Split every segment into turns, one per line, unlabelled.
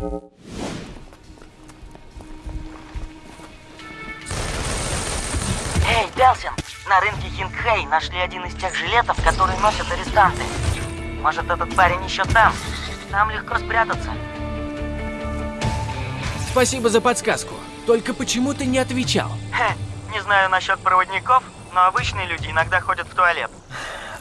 Эй, Делсин, на рынке Хингхэй нашли один из тех жилетов, которые носят арестанты. Может, этот парень еще там? Там легко спрятаться.
Спасибо за подсказку. Только почему ты не отвечал?
Хе, не знаю насчет проводников, но обычные люди иногда ходят в туалет.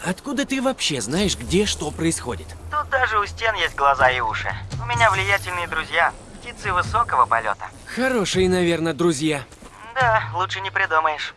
Откуда ты вообще знаешь, где что происходит?
Тут даже у стен есть глаза и уши. Меня влиятельные друзья, птицы высокого полета.
Хорошие, наверное, друзья.
Да, лучше не придумаешь.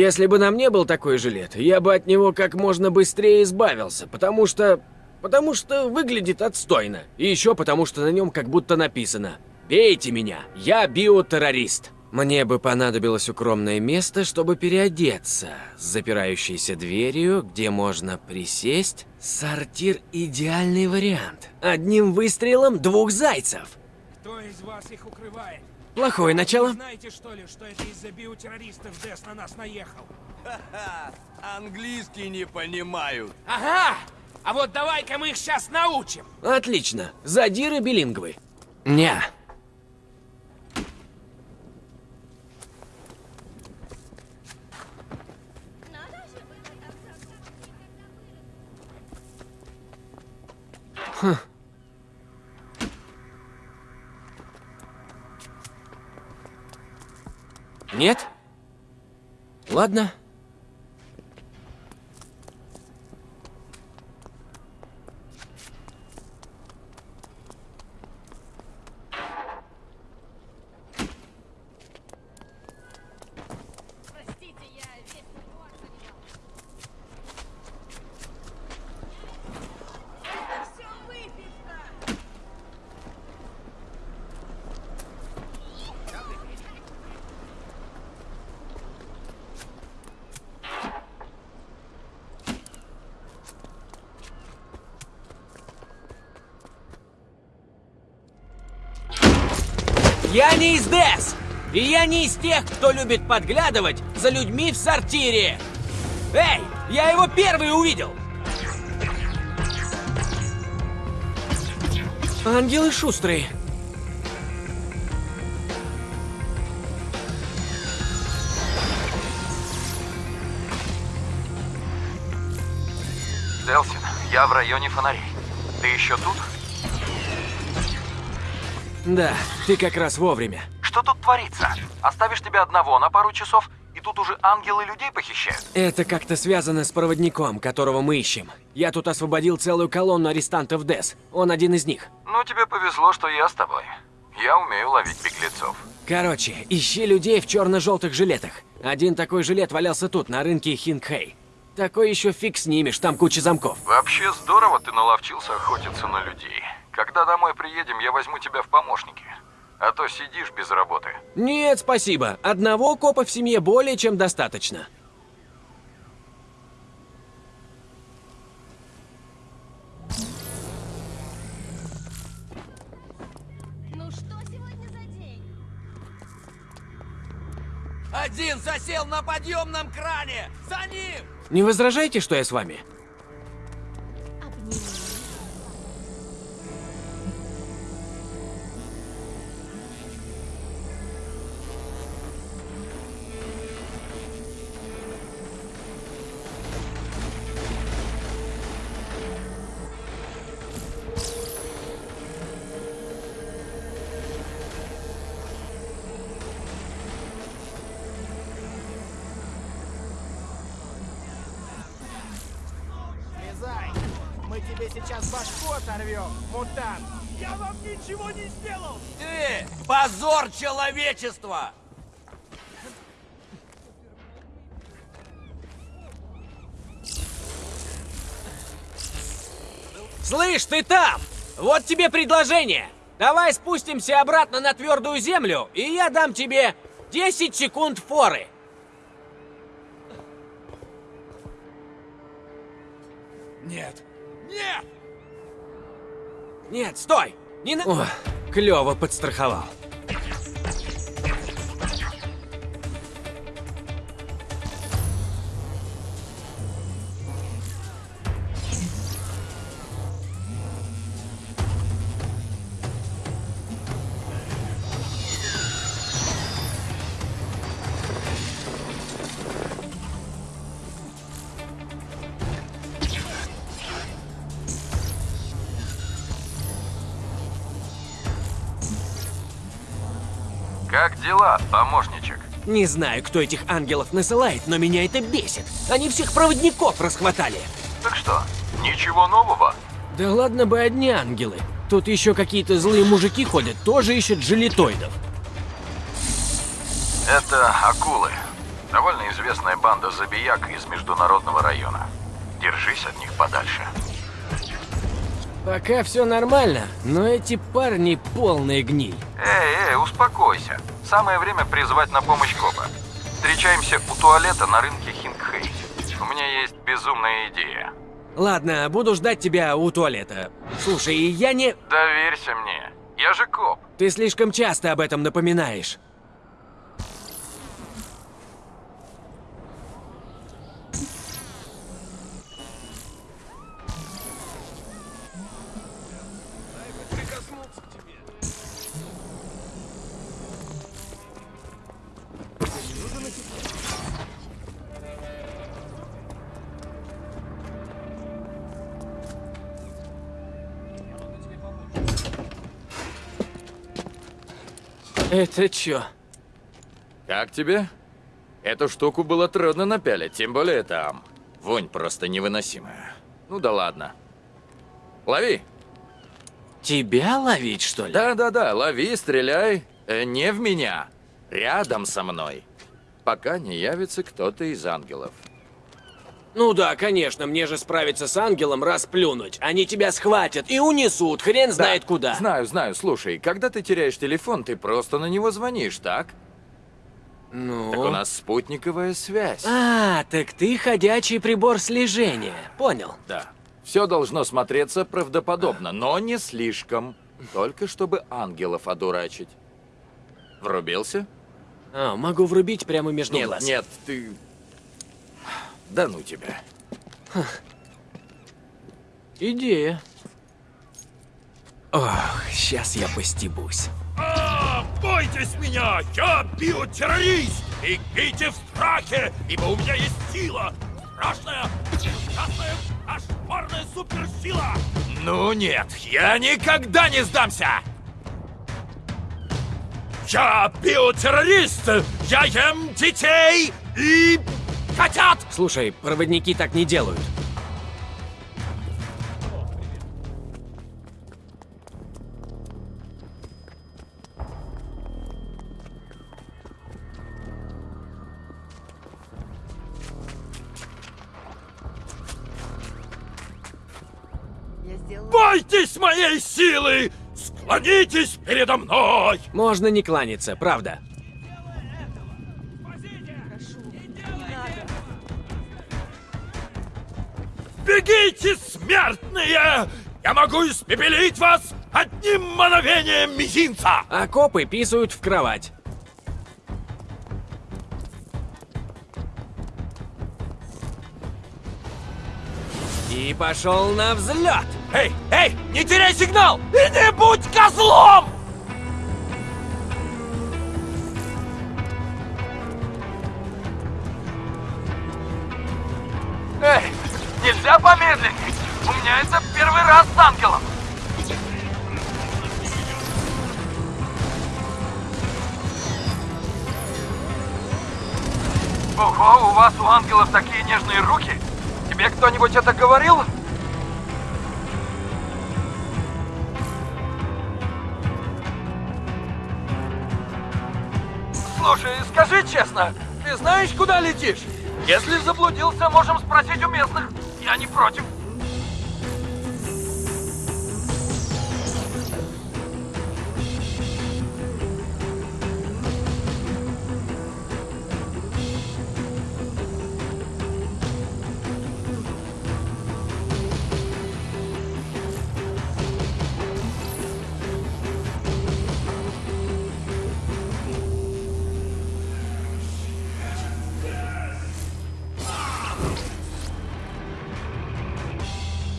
Если бы на мне был такой жилет, я бы от него как можно быстрее избавился, потому что... Потому что выглядит отстойно. И еще потому, что на нем как будто написано «Бейте меня, я биотеррорист». Мне бы понадобилось укромное место, чтобы переодеться, с запирающейся дверью, где можно присесть. Сортир – идеальный вариант. Одним выстрелом двух зайцев.
Кто из вас их укрывает?
Плохое начало.
Знаете, что ли, что это из-за биотеррористов Дэс на нас наехал?
Ха-ха, английский не понимают.
Ага! А вот давай-ка мы их сейчас научим.
Отлично. Задиры билингвы. Ня. Нет? Ладно.
Я
не из ДЭС! И я не из тех, кто любит подглядывать за людьми в сортире! Эй, я его первый увидел! Ангелы шустрые.
Делсин, я в районе фонарей. Ты еще тут?
Да, ты как раз вовремя.
Что тут творится? Оставишь тебя одного на пару часов, и тут уже ангелы людей похищают?
Это как-то связано с проводником, которого мы ищем. Я тут освободил целую колонну арестантов ДЭС. Он один из них.
Ну, тебе повезло, что я с тобой. Я умею ловить беглецов.
Короче, ищи людей в черно-желтых жилетах. Один такой жилет валялся тут, на рынке Хингхэй. Такой еще фиг снимешь, там куча замков.
Вообще здорово ты наловчился охотиться на людей. Когда домой приедем, я возьму тебя в помощники. А то сидишь без работы.
Нет, спасибо. Одного копа в семье более чем достаточно.
Ну что сегодня за день?
Один засел на подъемном кране! За ним!
Не возражайте, что я с вами?
Обними.
Тебе сейчас башку оторвем, мутант!
Я вам ничего не сделал!
Ты! Позор человечества!
Слышь, ты там! Вот тебе предложение. Давай спустимся обратно на твердую землю, и я дам тебе 10 секунд форы.
Нет. Нет!
Нет, стой! Не на... О, клево подстраховал.
Как дела, помощничек?
Не знаю, кто этих ангелов насылает, но меня это бесит. Они всех проводников расхватали.
Так что, ничего нового?
Да ладно бы одни ангелы. Тут еще какие-то злые мужики ходят, тоже ищут жилетоидов.
Это акулы. Довольно известная банда забияк из международного района. Держись от них подальше.
Пока все нормально, но эти парни полная гниль.
Эй, эй, успокойся. Самое время призвать на помощь копа. Встречаемся у туалета на рынке Хингхей. У меня есть безумная идея.
Ладно, буду ждать тебя у туалета. Слушай, я не...
Доверься мне. Я же коп.
Ты слишком часто об этом напоминаешь. Это чё?
Как тебе? Эту штуку было трудно напялить, тем более там. Вонь просто невыносимая. Ну да ладно. Лови.
Тебя ловить, что ли?
Да-да-да, лови, стреляй. Э, не в меня. Рядом со мной. Пока не явится кто-то из ангелов.
Ну да, конечно, мне же справиться с ангелом расплюнуть. Они тебя схватят и унесут, хрен знает
Да,
куда.
Знаю, знаю. Слушай, когда ты теряешь телефон, ты просто на него звонишь, так?
Ну?
Так у нас спутниковая связь.
А, так ты ходячий прибор слежения. Понял.
Да. Все должно смотреться правдоподобно, но не слишком. Только чтобы ангелов одурачить. Врубился?
А, могу врубить прямо между
Нет,
глаз.
нет, ты... Да ну тебя.
Идея. Ох, сейчас я постебусь.
А, бойтесь меня! Я биотеррорист! И бейте в страхе, ибо у меня есть сила! Страшная, ужасная, кошмарная суперсила!
Ну нет, я никогда не сдамся!
Я биотеррорист! Я ем детей и котят!
Слушай, проводники так не делают.
Бойтесь моей силы! Склонитесь передо мной!
Можно не кланяться, правда.
Бегите, смертные! Я могу испепелить вас одним мановением мизинца!
А копы писают в кровать. И пошел на взлет.
Эй, эй, не теряй сигнал! И не будь козлом!
Нельзя помедленнее. У меня это первый раз с ангелом. Ого, у вас у ангелов такие нежные руки. Тебе кто-нибудь это говорил? Слушай, скажи честно, ты знаешь, куда летишь? Если заблудился, можем спросить у местных. Я не против.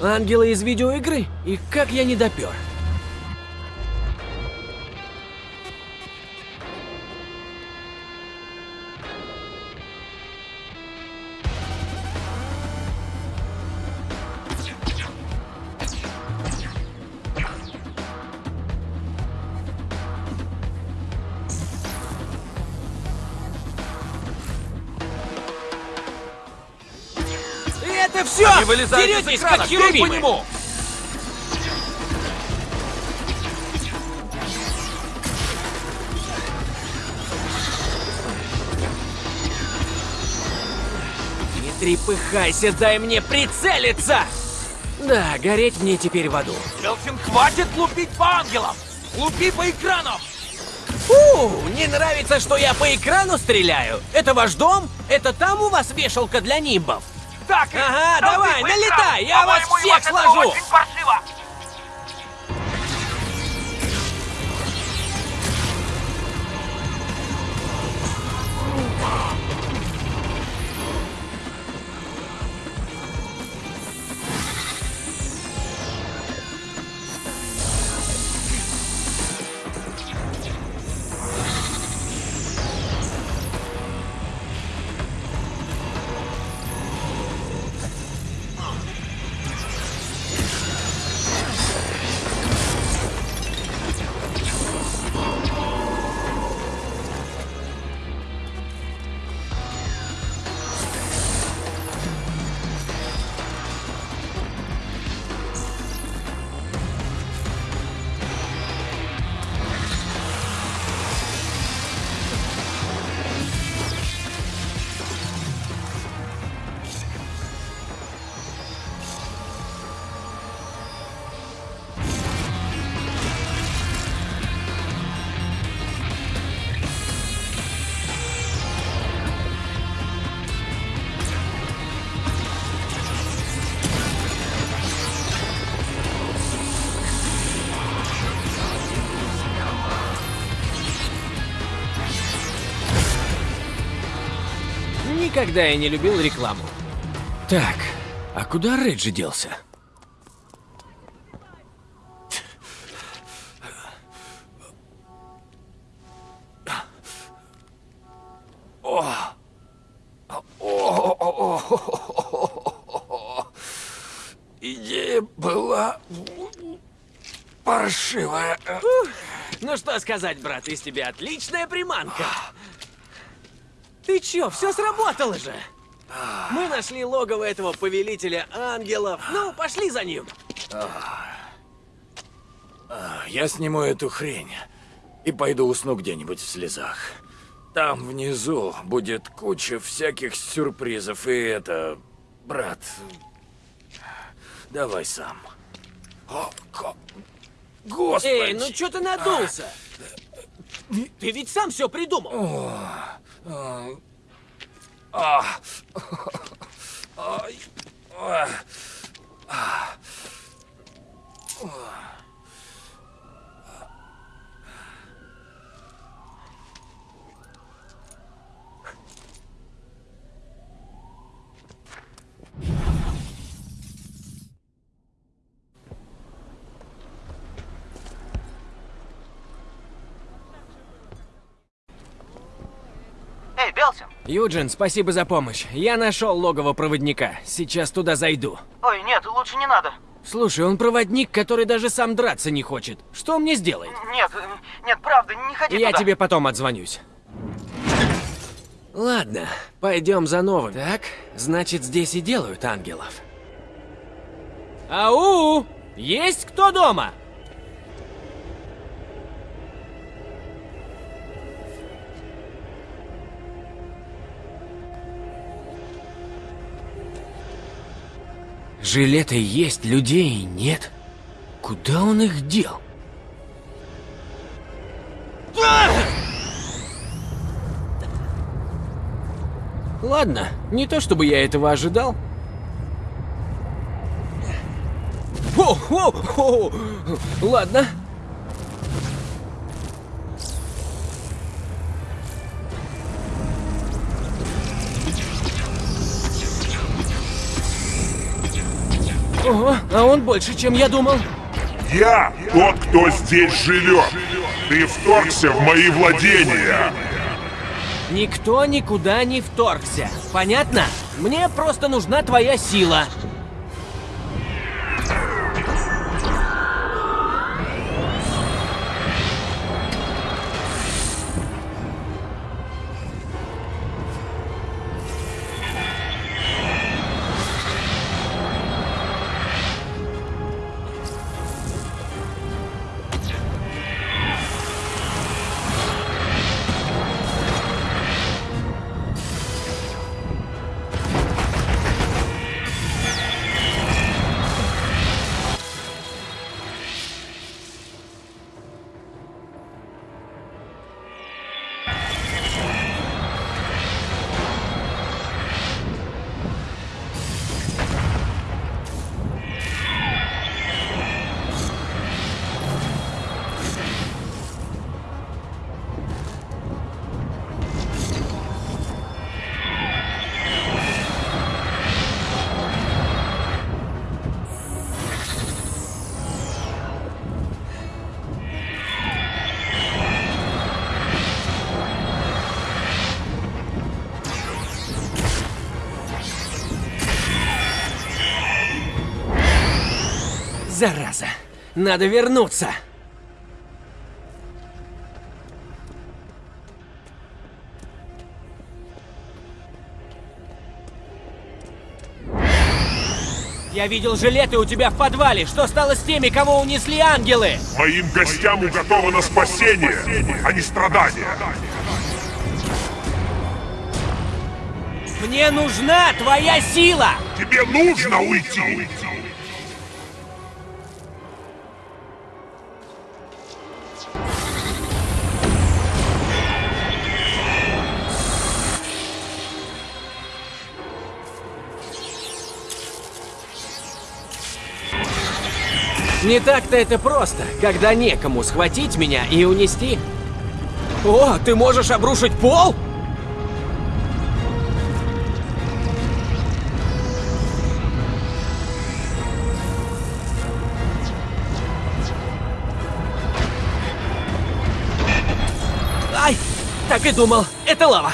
Ангелы из видеоигры? И как я не допер?
Они вылезают из
Деретесь,
экрана,
как
по нему!
Не трепыхайся, дай мне прицелиться! Да, гореть мне теперь в аду.
Белсин, хватит лупить по ангелам! Лупи по экранам!
Фу, не нравится, что я по экрану стреляю? Это ваш дом? Это там у вас вешалка для нимбов?
Так,
Ага, давай, налетай, я вас всех сложу! Никогда я не любил рекламу. Так, а куда Реджи делся?
Идея была паршивая.
Ну что сказать, брат, из тебя отличная приманка. Ты чё, все сработало же? Мы нашли логово этого повелителя ангелов. Ну, пошли за ним.
Я сниму эту хрень и пойду усну где-нибудь в слезах. Там внизу будет куча всяких сюрпризов, и это... Брат, давай сам. О, ко- Господи!
Эй, ну чё ты надулся? Ты ведь сам все придумал.
А. Ай. А. А.
Эй, Белсин!
Юджин, спасибо за помощь. Я нашел логово проводника. Сейчас туда зайду.
Ой, нет, лучше не надо.
Слушай, он проводник, который даже сам драться не хочет. Что он мне сделает?
Нет, нет, правда, не ходи
Я
туда.
тебе потом отзвонюсь. Ладно, пойдем за новым. Так, значит, здесь и делают ангелов. Ау! Есть кто дома? Жилеты есть, людей нет. Куда он их дел? Ладно, не то чтобы я этого ожидал. О, о, о, ладно. Ого, а он больше, чем я думал.
Я тот, кто здесь живет. Ты вторгся в мои владения.
Никто никуда не вторгся. Понятно? Мне просто нужна твоя сила. Надо вернуться. Я видел жилеты у тебя в подвале. Что стало с теми, кого унесли ангелы?
Моим гостям уготовано спасение, а не страдания.
Мне нужна твоя сила!
Тебе нужно уйти.
Не так-то это просто, когда некому схватить меня и унести. О, ты можешь обрушить пол? Ай, так и думал, это лава.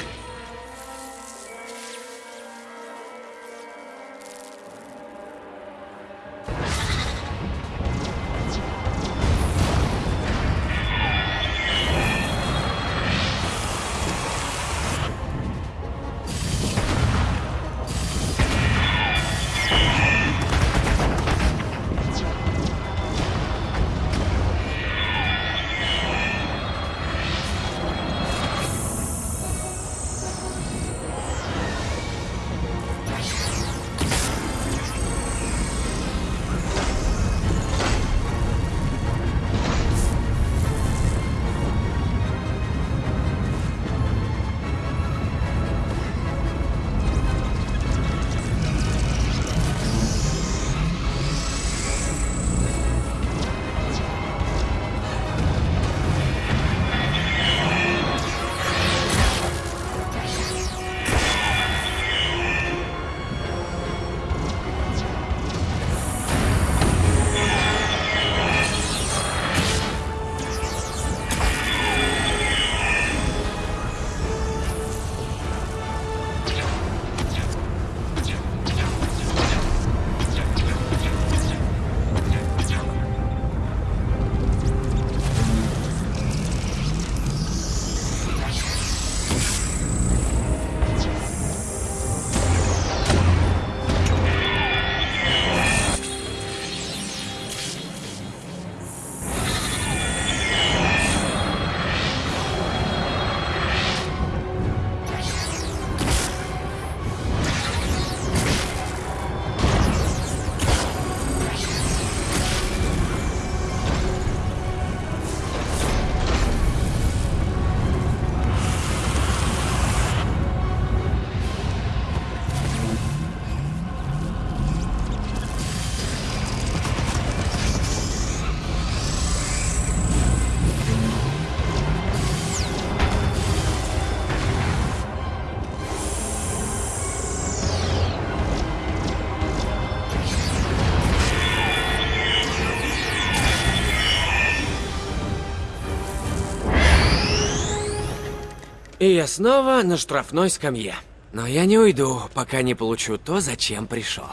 И я снова на штрафной скамье. Но я не уйду, пока не получу то, зачем пришел.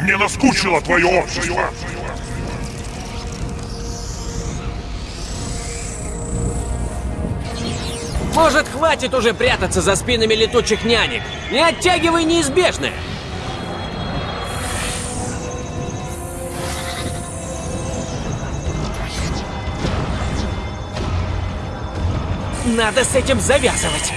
Мне наскучило твое общество.
Может, хватит уже прятаться за спинами летучих нянек? Не оттягивай неизбежное! Надо с этим завязывать.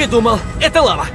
И думал, это лава.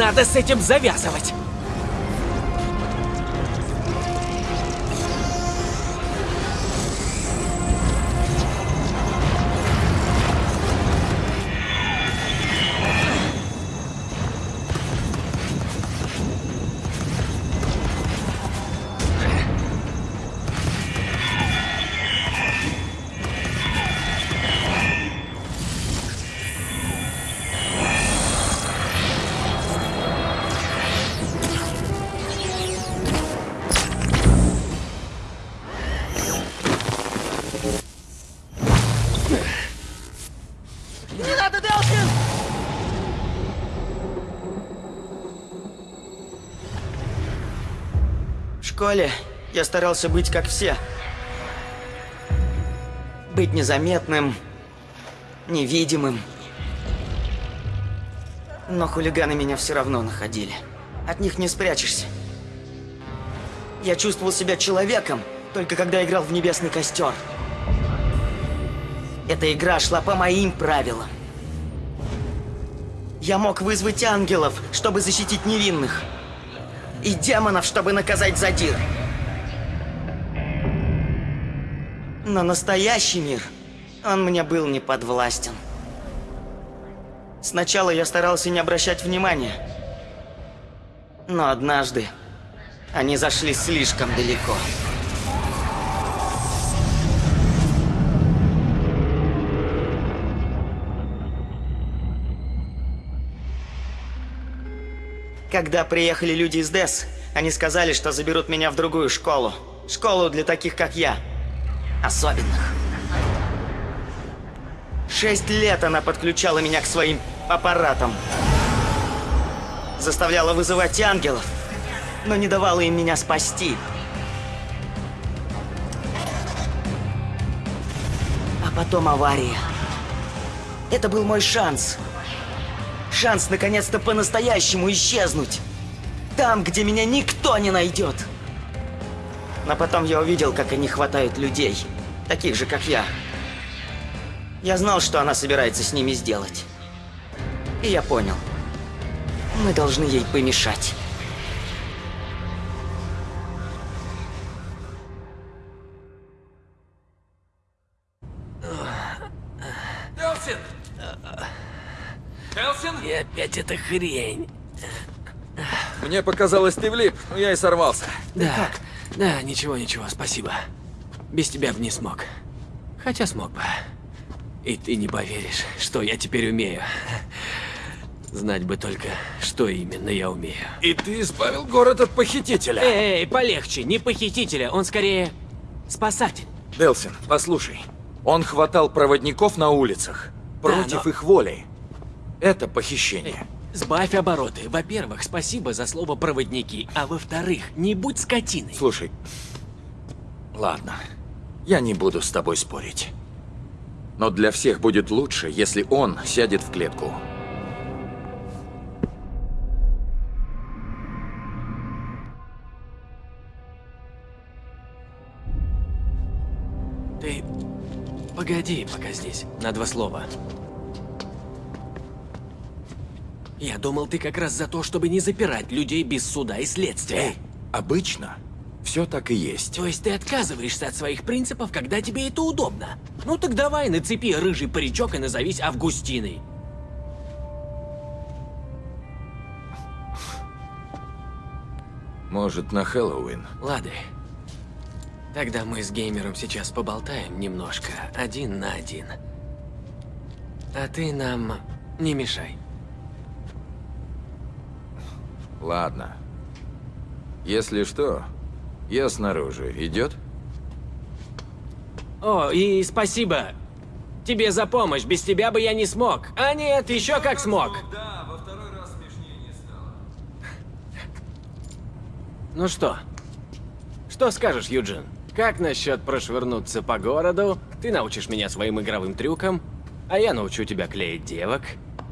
Надо с этим завязывать.
Школе я старался быть как все. Быть незаметным, невидимым. Но хулиганы меня все равно находили. От них не спрячешься. Я чувствовал себя человеком, только когда играл в Небесный Костер. Эта игра шла по моим правилам. Я мог вызвать ангелов, чтобы защитить невинных. И демонов, чтобы наказать задир. Но настоящий мир, он мне был не подвластен. Сначала я старался не обращать внимания. Но однажды они зашли слишком далеко. Когда приехали люди из ДЭС, они сказали, что заберут меня в другую школу. Школу для таких, как я. Особенных. Шесть лет она подключала меня к своим аппаратам. Заставляла вызывать ангелов, но не давала им меня спасти. А потом авария. Это был мой шанс. Шанс наконец-то по-настоящему исчезнуть. Там, где меня никто не найдет. Но потом я увидел, как они хватают людей. Таких же, как я. Я знал, что она собирается с ними сделать. И я понял. Мы должны ей помешать.
Элсин?
И опять эта хрень.
Мне показалось, ты влип, но я и сорвался.
Да, да, ничего, ничего, спасибо. Без тебя бы не смог. Хотя смог бы. И ты не поверишь, что я теперь умею. Знать бы только, что именно я умею.
И ты избавил город от похитителя.
Эй, полегче, не похитителя, он скорее спасатель.
Делсин, послушай. Он хватал проводников на улицах. Против
но-
их воли. Это похищение.
Сбавь обороты. Во-первых, спасибо за слово «проводники», а во-вторых, не будь скотиной.
Слушай. Ладно. Я не буду с тобой спорить. Но для всех будет лучше, если он сядет в клетку.
Ты погоди пока здесь, на два слова. Я думал, ты как раз за то, чтобы не запирать людей без суда и следствия.
Обычно все так и есть.
То есть ты отказываешься от своих принципов, когда тебе это удобно? Ну так давай, нацепи рыжий паричок и назовись Августиной.
Может, на Хэллоуин?
Лады. Тогда мы с геймером сейчас поболтаем немножко, один на один. А ты нам не мешай.
Ладно. Если что, я снаружи. Идет?
О, и спасибо тебе за помощь. Без тебя бы я не смог. А нет, еще как смог.
Да, во второй раз смешнее не стало.
Ну что? Что скажешь, Юджин? Как насчет прошвырнуться по городу? Ты научишь меня своим игровым трюкам, а я научу тебя клеить девок.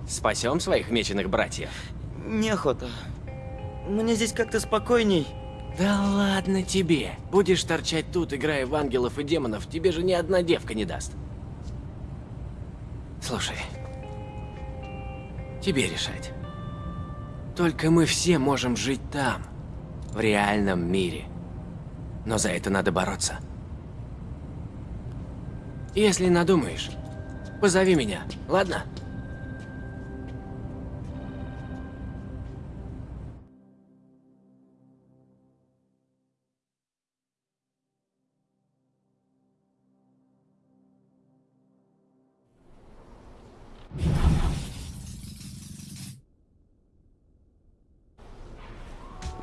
Спасем своих меченых братьев.
Неохота. Мне здесь как-то спокойней.
Да ладно тебе. Будешь торчать тут, играя в ангелов и демонов, тебе же ни одна девка не даст. Слушай, тебе решать. Только мы все можем жить там, в реальном мире. Но за это надо бороться. Если надумаешь, позови меня, ладно?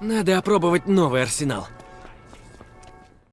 Надо опробовать новый арсенал.